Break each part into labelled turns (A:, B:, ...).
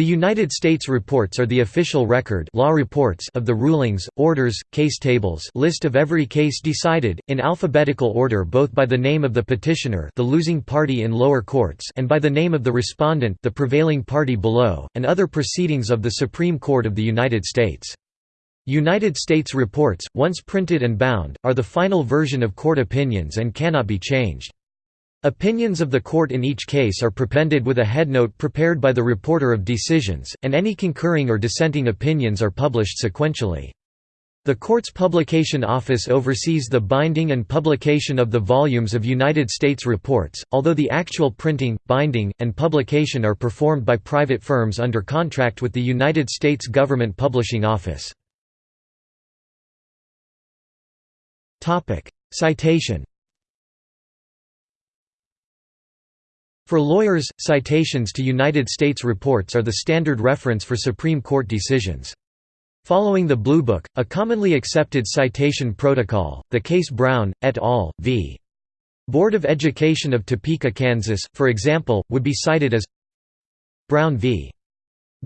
A: The United States reports are the official record law reports of the rulings, orders, case tables list of every case decided, in alphabetical order both by the name of the petitioner the losing party in lower courts and by the name of the respondent the prevailing party below, and other proceedings of the Supreme Court of the United States. United States reports, once printed and bound, are the final version of court opinions and cannot be changed. Opinions of the court in each case are prepended with a headnote prepared by the reporter of decisions, and any concurring or dissenting opinions are published sequentially. The court's publication office oversees the binding and publication of the volumes of United States reports, although the actual printing, binding, and publication are performed by private firms under contract with the United States Government Publishing Office. Citation For lawyers, citations to United States reports are the standard reference for Supreme Court decisions. Following the Blue Book, a commonly accepted citation protocol, the case Brown, et al., v. Board of Education of Topeka, Kansas, for example, would be cited as Brown v.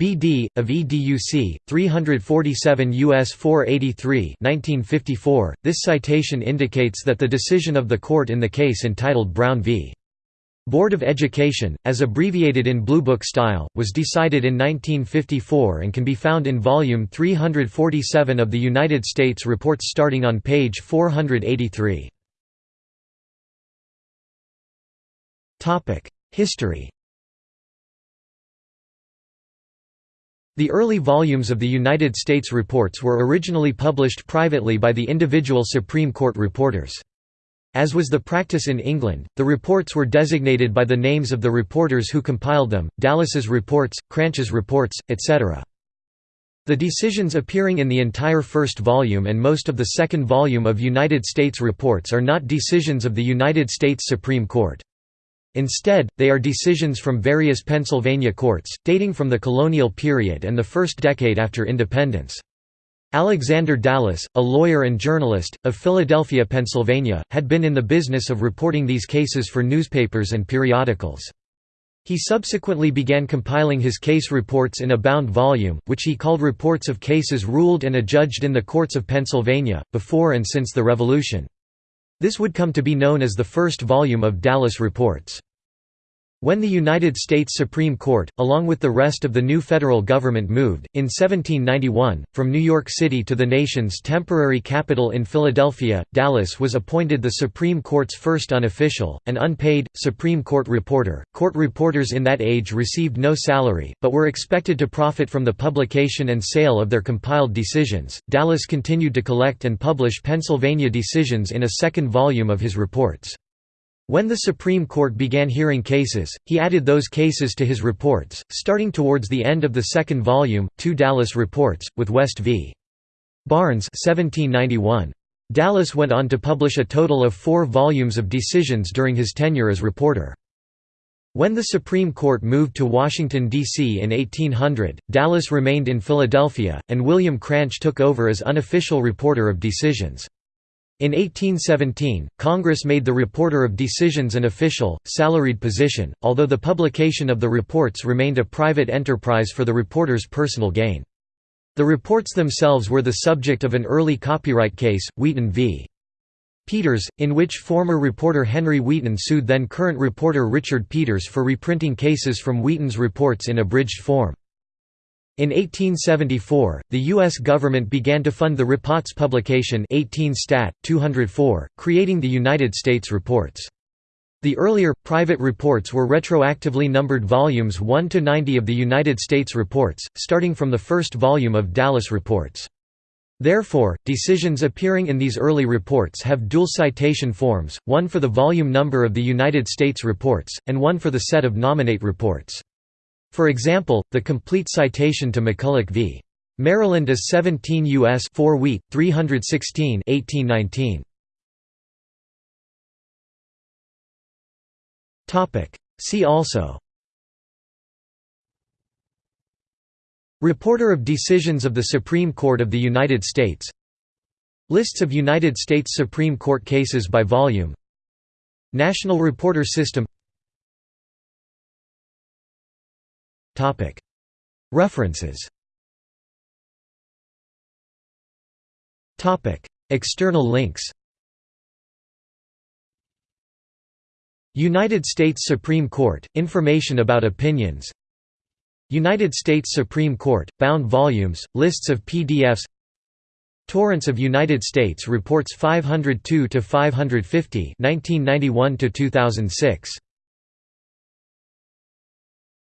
A: BD, of EDUC, 347 U.S. 483 1954. .This citation indicates that the decision of the court in the case entitled Brown v. Board of Education, as abbreviated in Blue Book style, was decided in 1954 and can be found in Volume 347 of the United States Reports starting on page 483. History The early volumes of the United States Reports were originally published privately by the individual Supreme Court reporters. As was the practice in England, the reports were designated by the names of the reporters who compiled them, Dallas's reports, Cranch's reports, etc. The decisions appearing in the entire first volume and most of the second volume of United States reports are not decisions of the United States Supreme Court. Instead, they are decisions from various Pennsylvania courts, dating from the colonial period and the first decade after independence. Alexander Dallas, a lawyer and journalist, of Philadelphia, Pennsylvania, had been in the business of reporting these cases for newspapers and periodicals. He subsequently began compiling his case reports in a bound volume, which he called Reports of Cases Ruled and Adjudged in the Courts of Pennsylvania, before and since the Revolution. This would come to be known as the first volume of Dallas Reports. When the United States Supreme Court, along with the rest of the new federal government moved, in 1791, from New York City to the nation's temporary capital in Philadelphia, Dallas was appointed the Supreme Court's first unofficial, and unpaid, Supreme Court reporter. Court reporters in that age received no salary, but were expected to profit from the publication and sale of their compiled decisions. Dallas continued to collect and publish Pennsylvania decisions in a second volume of his reports. When the Supreme Court began hearing cases, he added those cases to his reports, starting towards the end of the second volume, two Dallas reports, with West v. Barnes 1791. Dallas went on to publish a total of four volumes of decisions during his tenure as reporter. When the Supreme Court moved to Washington, D.C. in 1800, Dallas remained in Philadelphia, and William Cranch took over as unofficial reporter of decisions. In 1817, Congress made the reporter of decisions an official, salaried position, although the publication of the reports remained a private enterprise for the reporter's personal gain. The reports themselves were the subject of an early copyright case, Wheaton v. Peters, in which former reporter Henry Wheaton sued then-current reporter Richard Peters for reprinting cases from Wheaton's reports in abridged form. In 1874, the U.S. government began to fund the Reports publication 18 Stat. 204, creating the United States Reports. The earlier, private reports were retroactively numbered volumes 1 to 90 of the United States Reports, starting from the first volume of Dallas Reports. Therefore, decisions appearing in these early reports have dual citation forms, one for the volume number of the United States Reports, and one for the set of nominate reports. For example, the complete citation to McCulloch v. Maryland is 17 U.S. 4 Wheat, 316 1819. See also Reporter of decisions of the Supreme Court of the United States Lists of United States Supreme Court cases by volume National Reporter System References. External links. United States Supreme Court – Information about opinions. United States Supreme Court – Bound volumes, lists of PDFs Torrents of United States Reports 502 to 550, 1991–2006